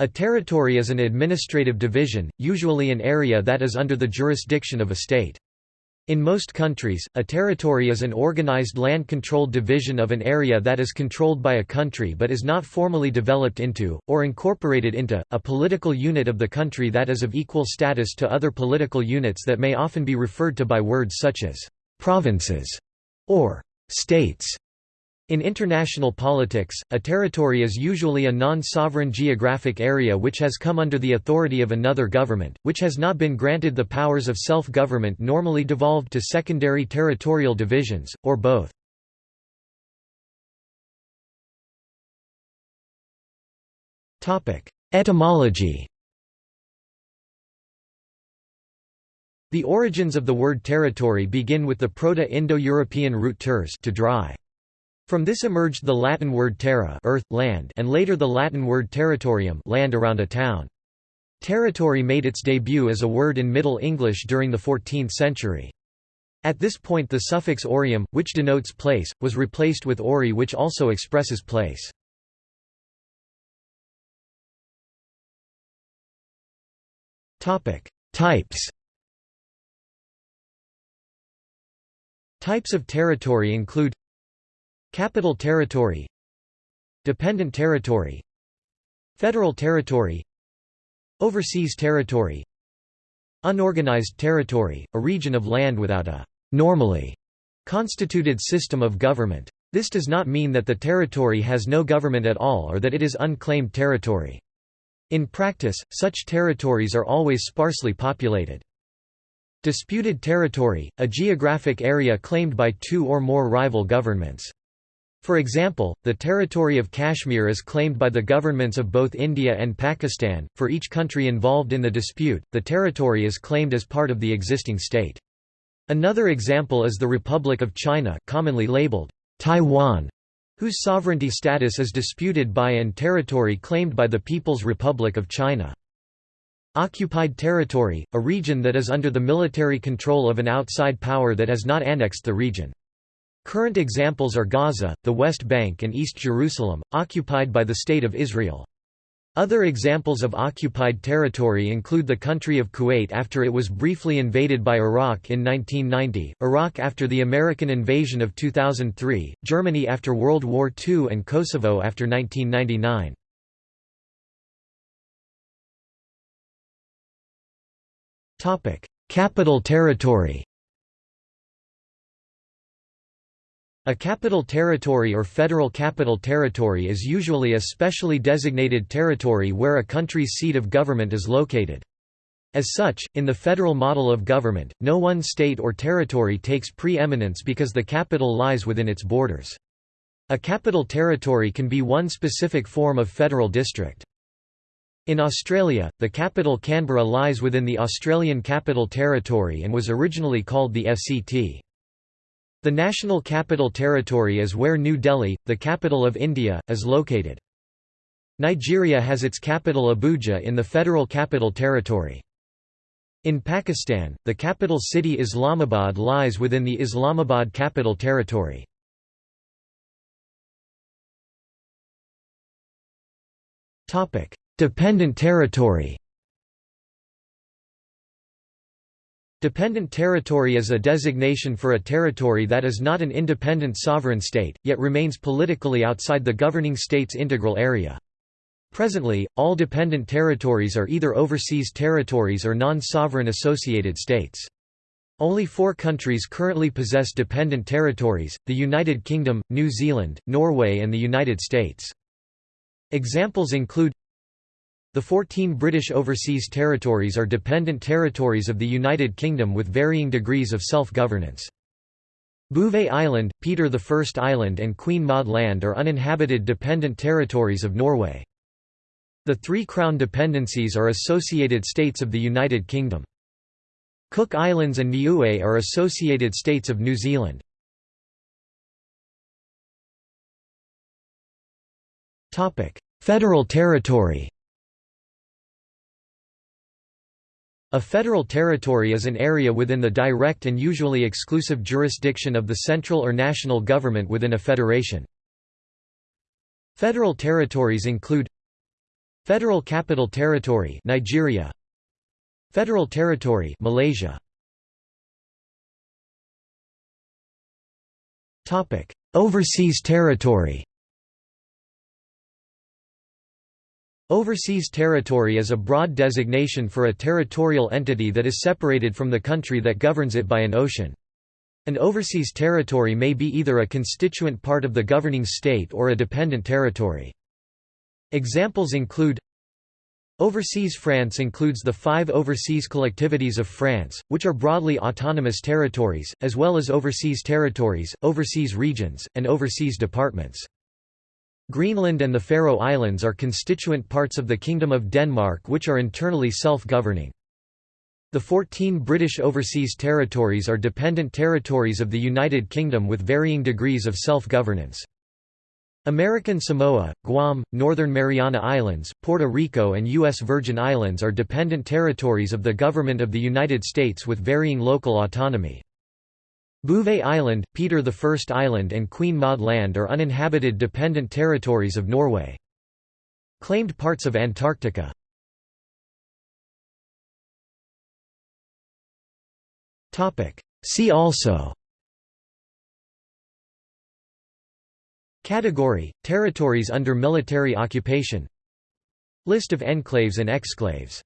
A territory is an administrative division, usually an area that is under the jurisdiction of a state. In most countries, a territory is an organized land-controlled division of an area that is controlled by a country but is not formally developed into, or incorporated into, a political unit of the country that is of equal status to other political units that may often be referred to by words such as «provinces» or «states». In international politics, a territory is usually a non-sovereign geographic area which has come under the authority of another government, which has not been granted the powers of self-government normally devolved to secondary territorial divisions, or both. Etymology The origins of the word territory begin with the Proto-Indo-European root ters to dry. From this emerged the Latin word terra earth, land and later the Latin word territorium land around a town. Territory made its debut as a word in Middle English during the 14th century. At this point the suffix orium, which denotes place, was replaced with ory which also expresses place. Types Types of territory include Capital territory Dependent territory Federal territory Overseas territory Unorganized territory, a region of land without a normally constituted system of government. This does not mean that the territory has no government at all or that it is unclaimed territory. In practice, such territories are always sparsely populated. Disputed territory, a geographic area claimed by two or more rival governments. For example, the territory of Kashmir is claimed by the governments of both India and Pakistan. For each country involved in the dispute, the territory is claimed as part of the existing state. Another example is the Republic of China, commonly labeled Taiwan, whose sovereignty status is disputed by and territory claimed by the People's Republic of China. Occupied territory, a region that is under the military control of an outside power that has not annexed the region. Current examples are Gaza, the West Bank and East Jerusalem, occupied by the State of Israel. Other examples of occupied territory include the country of Kuwait after it was briefly invaded by Iraq in 1990, Iraq after the American invasion of 2003, Germany after World War II and Kosovo after 1999. Capital territory A capital territory or federal capital territory is usually a specially designated territory where a country's seat of government is located. As such, in the federal model of government, no one state or territory takes pre-eminence because the capital lies within its borders. A capital territory can be one specific form of federal district. In Australia, the capital Canberra lies within the Australian Capital Territory and was originally called the FCT. The National Capital Territory is where New Delhi, the capital of India, is located. Nigeria has its capital Abuja in the Federal Capital Territory. In Pakistan, the capital city Islamabad lies within the Islamabad Capital Territory. Dependent territory Dependent territory is a designation for a territory that is not an independent sovereign state, yet remains politically outside the governing state's integral area. Presently, all dependent territories are either overseas territories or non-sovereign associated states. Only four countries currently possess dependent territories, the United Kingdom, New Zealand, Norway and the United States. Examples include the 14 British overseas territories are dependent territories of the United Kingdom with varying degrees of self-governance. Bouvet Island, Peter I Island and Queen Maud Land are uninhabited dependent territories of Norway. The three Crown dependencies are associated states of the United Kingdom. Cook Islands and Niue are associated states of New Zealand. Federal territory A federal territory is an area within the direct and usually exclusive jurisdiction of the central or national government within a federation. Federal territories include Federal Capital Territory Nigeria. Federal Territory Malaysia. Topic. Overseas territory Overseas territory is a broad designation for a territorial entity that is separated from the country that governs it by an ocean. An overseas territory may be either a constituent part of the governing state or a dependent territory. Examples include Overseas France includes the five overseas collectivities of France, which are broadly autonomous territories, as well as overseas territories, overseas regions, and overseas departments. Greenland and the Faroe Islands are constituent parts of the Kingdom of Denmark which are internally self-governing. The 14 British overseas territories are dependent territories of the United Kingdom with varying degrees of self-governance. American Samoa, Guam, Northern Mariana Islands, Puerto Rico and U.S. Virgin Islands are dependent territories of the Government of the United States with varying local autonomy. Bouvet Island, Peter I Island and Queen Maud Land are uninhabited dependent territories of Norway. Claimed parts of Antarctica. See also. Category – Territories under military occupation. List of enclaves and exclaves